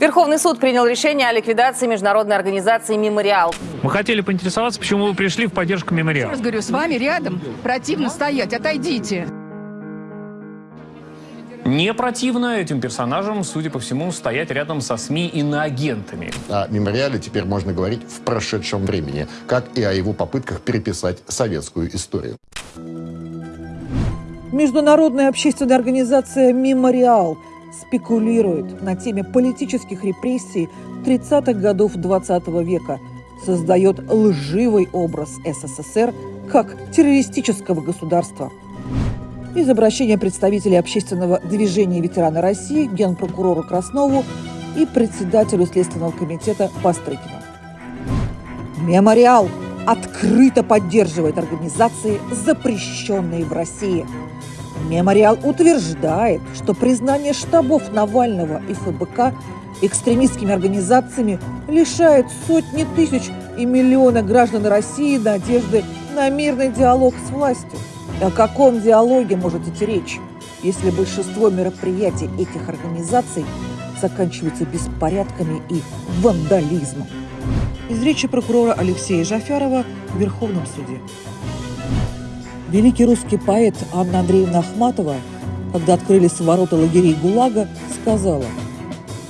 Верховный суд принял решение о ликвидации международной организации «Мемориал». Мы хотели поинтересоваться, почему вы пришли в поддержку мемориала. Раз говорю, с вами рядом противно стоять, отойдите. Не противно этим персонажам, судя по всему, стоять рядом со СМИ и иноагентами. О мемориале теперь можно говорить в прошедшем времени, как и о его попытках переписать советскую историю. Международная общественная организация «Мемориал» спекулирует на теме политических репрессий 30-х годов 20 века, создает лживый образ СССР как террористического государства. Из обращения представителей общественного движения ветераны России генпрокурору Краснову и председателю Следственного комитета Пострыкину. «Мемориал» открыто поддерживает организации, запрещенные в России – Мемориал утверждает, что признание штабов Навального и ФБК экстремистскими организациями лишает сотни тысяч и миллиона граждан России надежды на мирный диалог с властью. О каком диалоге может идти речь, если большинство мероприятий этих организаций заканчиваются беспорядками и вандализмом? Из речи прокурора Алексея Жафярова в Верховном суде. Великий русский поэт Анна Андреевна Ахматова, когда открылись ворота лагерей ГУЛАГа, сказала,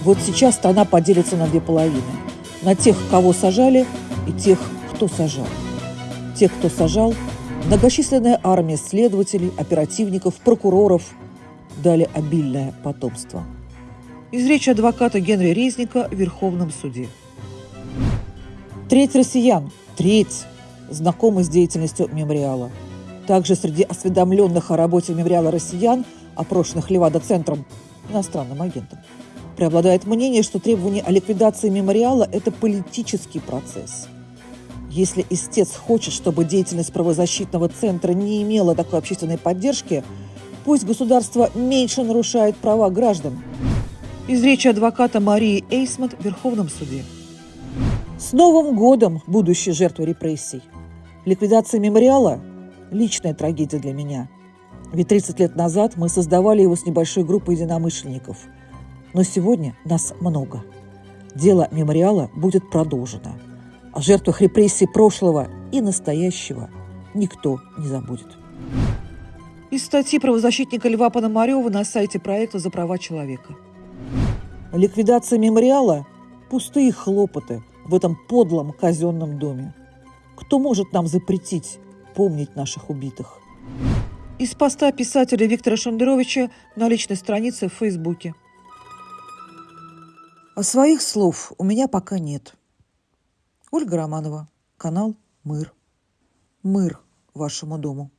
вот сейчас страна поделится на две половины. На тех, кого сажали, и тех, кто сажал. Тех, кто сажал, многочисленная армия следователей, оперативников, прокуроров дали обильное потомство. Из речи адвоката Генри Резника в Верховном суде. Треть россиян, треть, знакомы с деятельностью мемориала – также среди осведомленных о работе мемориала россиян, опрошенных Левада-центром, иностранным агентом, преобладает мнение, что требование о ликвидации мемориала – это политический процесс. Если истец хочет, чтобы деятельность правозащитного центра не имела такой общественной поддержки, пусть государство меньше нарушает права граждан. Из речи адвоката Марии Эйсмонт в Верховном суде. С Новым годом, будущие жертвы репрессий! Ликвидация мемориала личная трагедия для меня. Ведь 30 лет назад мы создавали его с небольшой группой единомышленников. Но сегодня нас много. Дело мемориала будет продолжено. О жертвах репрессий прошлого и настоящего никто не забудет. Из статьи правозащитника Льва Пономарева на сайте проекта «За права человека». Ликвидация мемориала – пустые хлопоты в этом подлом казенном доме. Кто может нам запретить помнить наших убитых. Из поста писателя Виктора Шендеровича на личной странице в Фейсбуке. А своих слов у меня пока нет. Ольга Романова, канал «Мыр». Мыр вашему дому.